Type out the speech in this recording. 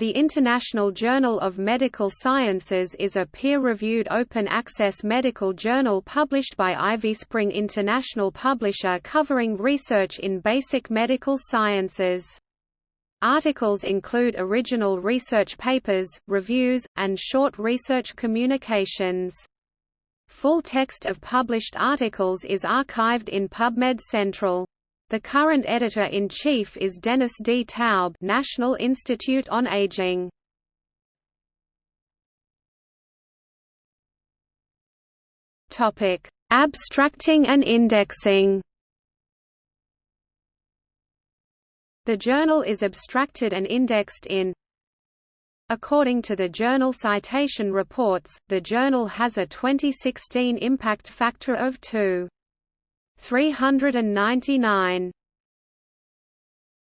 The International Journal of Medical Sciences is a peer-reviewed open-access medical journal published by IvySpring International Publisher covering research in basic medical sciences. Articles include original research papers, reviews, and short research communications. Full text of published articles is archived in PubMed Central. The current editor-in-chief is Dennis D. Taub National Institute on Aging. Topic: Abstracting and indexing. The journal is abstracted and indexed in According to the Journal Citation Reports, the journal has a 2016 impact factor of 2. 399.